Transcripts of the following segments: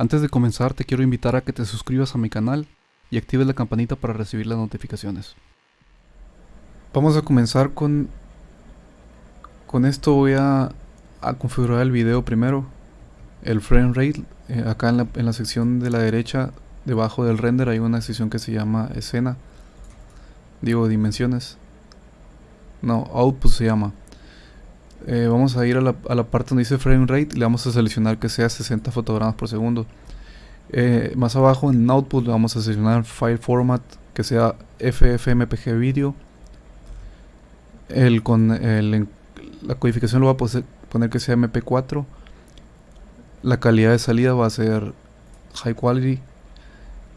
Antes de comenzar te quiero invitar a que te suscribas a mi canal y actives la campanita para recibir las notificaciones. Vamos a comenzar con... Con esto voy a, configurar el video primero. El frame rate. Eh, acá en la, en la sección de la derecha, debajo del render, hay una sección que se llama escena. Digo, dimensiones. No, output se llama. Eh, vamos a ir a la, parte donde dice frame rate le vamos a seleccionar que sea 60 fotogramas por segundo. Eh, más abajo en output le vamos a seleccionar file format que sea FFmpeg video. El, con el, la codificación lo va a poner que sea MP4. La calidad de salida va a ser high quality.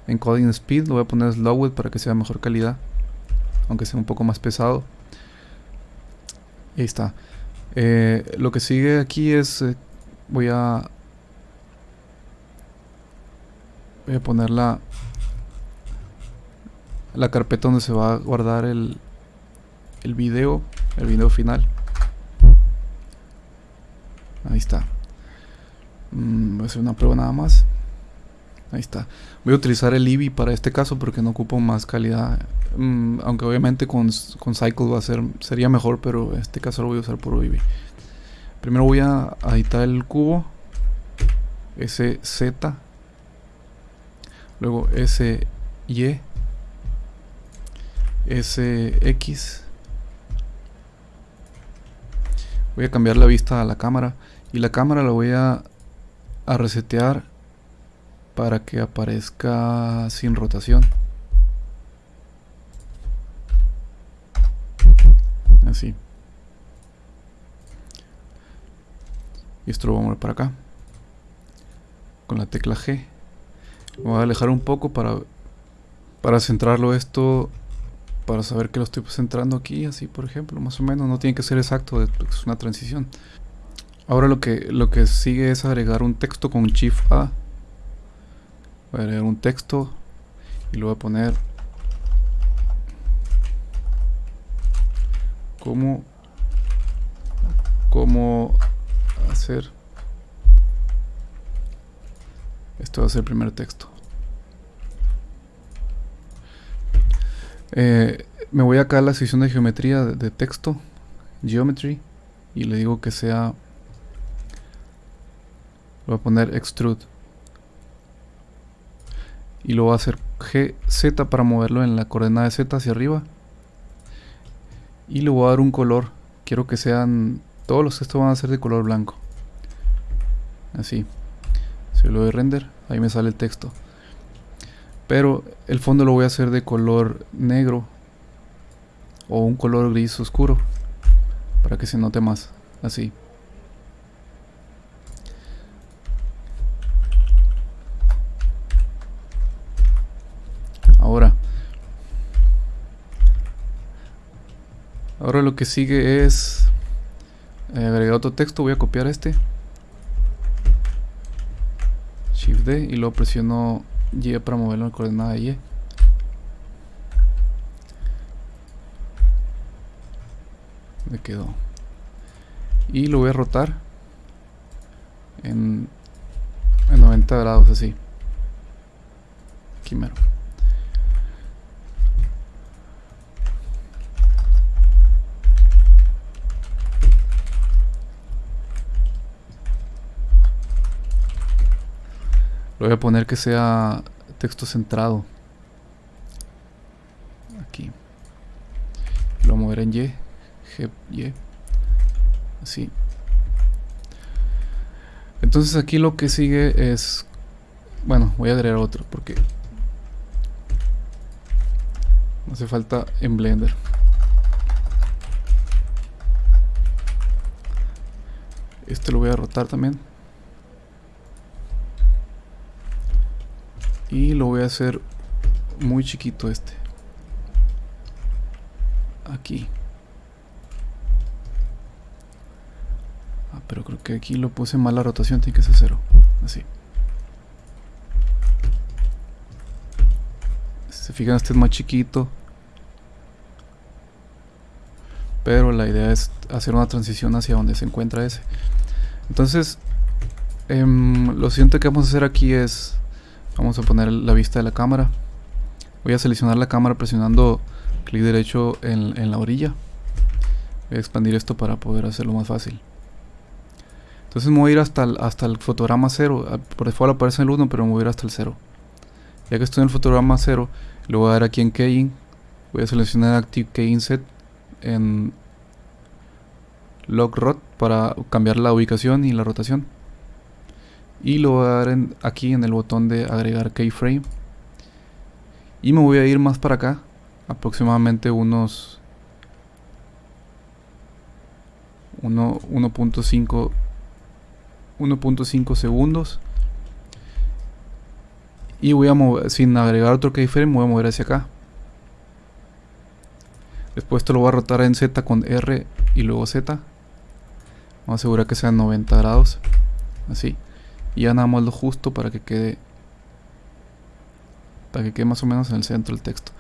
Encoding speed lo voy a poner slowed para que sea mejor calidad. Aunque sea un poco más pesado. Y ahí está. Eh, lo que sigue aquí es... Eh, voy a... Voy a poner la... La carpeta donde se va a guardar el... El video. El video final. Ahí está. Mm, voy a hacer una prueba nada más. Ahí está. Voy a utilizar el Eevee para este caso porque no ocupo más calidad. Mm, aunque obviamente con, con, Cycle va a ser, sería mejor, pero en este caso lo voy a usar por Eevee. Primero voy a editar el cubo. SZ. Luego SY. SX. Voy a cambiar la vista a la cámara. Y la cámara la voy a, a resetear para que aparezca sin rotación. Así. Y esto lo vamos a para acá. Con la tecla G. voy a alejar un poco para, para centrarlo esto. Para saber que lo estoy centrando aquí, así por ejemplo, más o menos. No tiene que ser exacto, es una transición. Ahora lo que, lo que sigue es agregar un texto con Shift A voy a leer un texto y lo voy a poner. Cómo cómo hacer esto va a ser el primer texto. Eh, me voy acá a la sección de geometría de, de texto geometry y le digo que sea voy a poner extrude y lo voy a hacer GZ para moverlo en la coordenada de Z hacia arriba. Y le voy a dar un color. Quiero que sean todos los textos van a ser de color blanco. Así. Si lo doy render. Ahí me sale el texto. Pero el fondo lo voy a hacer de color negro o un color gris oscuro para que se note más. Así Ahora lo que sigue es eh, agregar otro texto. Voy a copiar este. Shift D y luego presiono Y para moverlo en coordenada Y. Me quedó. Y lo voy a rotar en, en 90 grados así. Aquí mero. voy a poner que sea texto centrado. Aquí. Lo voy a mover en Y. G, Y. Así. Entonces aquí lo que sigue es... Bueno, voy a agregar otro porque... Hace falta en Blender. Este lo voy a rotar también. Y lo voy a hacer muy chiquito este. Aquí. Ah, pero creo que aquí lo puse mal la rotación tiene que ser cero. Así. Si se fijan este es más chiquito. Pero la idea es hacer una transición hacia donde se encuentra ese. Entonces Em, lo siguiente que vamos a hacer aquí es, vamos a poner la vista de la cámara. Voy a seleccionar la cámara presionando clic derecho en, la orilla. Voy a expandir esto para poder hacerlo más fácil. Entonces me voy a ir hasta el, hasta el fotograma 0. Ah, por default aparece el 1, pero me voy a ir hasta el 0. Ya que estoy en el fotograma 0, lo voy a dar aquí en Keying. Voy a seleccionar Active Keying Set en Lock Rot para cambiar la ubicación y la rotación. Y lo voy a dar aquí en el botón de agregar keyframe. Y me voy a ir más para acá, aproximadamente unos 1.5 1.5 segundos y voy a mover, sin agregar otro keyframe, voy a mover hacia acá. Después esto lo voy a rotar en Z con R y luego Z. Vamos a asegurar que sean 90 grados. Así. Y ya nada más lo justo para que quede. Para que quede más o menos en el centro del texto.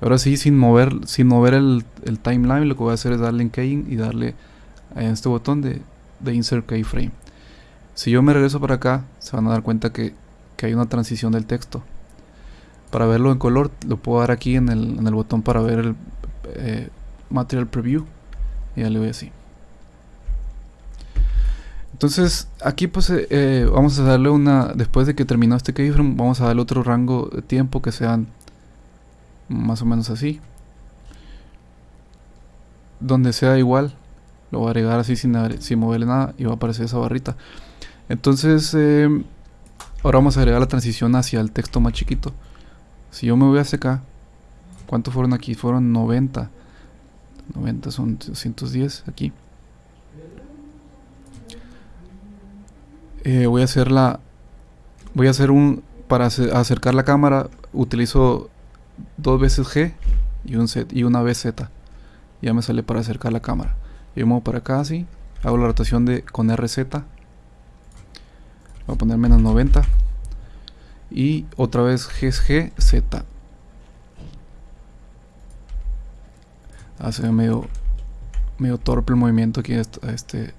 Ahora sí, sin mover, sin mover el, timeline, lo que voy a hacer es darle en keying y darle a este botón de, de Insert Keyframe. Si yo me regreso para acá, se van a dar cuenta que que hay una transición del texto. Para verlo en color, lo puedo dar aquí en el, en el botón para ver el eh, Material Preview. Y ya le voy así. Entonces, aquí pues eh, eh, vamos a darle una, después de que terminó este keyframe, vamos a darle otro rango de tiempo que sean más o menos así. Donde sea igual, lo voy a agregar así sin, sin moverle nada y va a aparecer esa barrita. Entonces, Ahora vamos a agregar la transición hacia el texto más chiquito. Si yo me voy hacia acá, ¿cuántos fueron aquí? Fueron 90. 90 son 210 aquí. Eh, voy a hacer la... Voy a hacer un... Para acercar la cámara utilizo dos veces G y, un Z, y una vez Z. Ya me sale para acercar la cámara. Yo muevo para acá así. Hago la rotación de con RZ voy a poner menos 90 y otra vez G, Z hace medio medio torpe el movimiento aquí a, este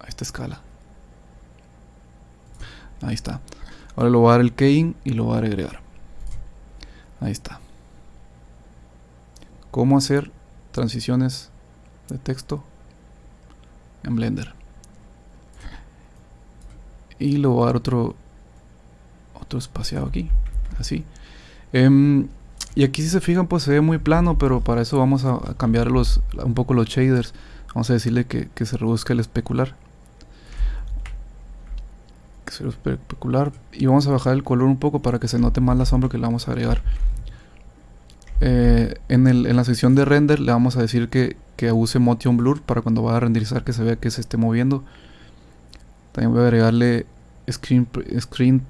a esta escala ahí está. Ahora lo voy a dar el keying y lo voy a agregar ahí está. Cómo hacer transiciones de texto en Blender y le voy a dar otro otro espaciado aquí así. Em, y aquí si se fijan pues se ve muy plano pero para eso vamos a, cambiar los, un poco los shaders. Vamos a decirle que, se reduzca el especular se especular y vamos a bajar el color un poco para que se note más la sombra que le vamos a agregar eh, en, el, en, la sección de render le vamos a decir que, use motion blur para cuando vaya a renderizar que se vea que se esté moviendo también voy a agregarle Screen, screen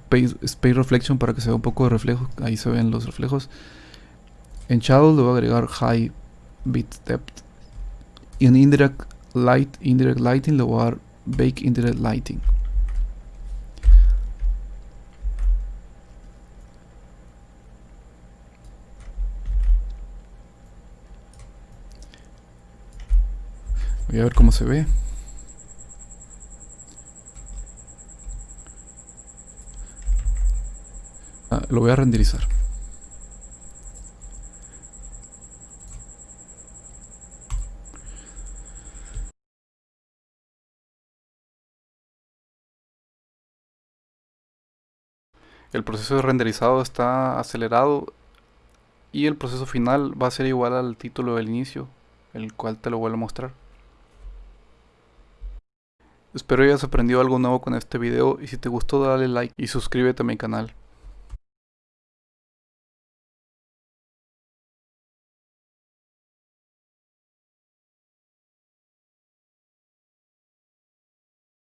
Space Reflection para que se vea un poco de reflejo. Ahí se ven los reflejos. En Shadow le voy a agregar High Bit Depth. Y en Indirect Light, Indirect Lighting le voy a dar Bake Indirect Lighting. Voy a ver cómo se ve. Ah, lo voy a renderizar. El proceso de renderizado está acelerado y el proceso final va a ser igual al título del inicio, el cual te lo vuelvo a mostrar. Espero hayas aprendido algo nuevo con este video y si te gustó dale like y suscríbete a mi canal.